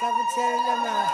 كابتن سلمة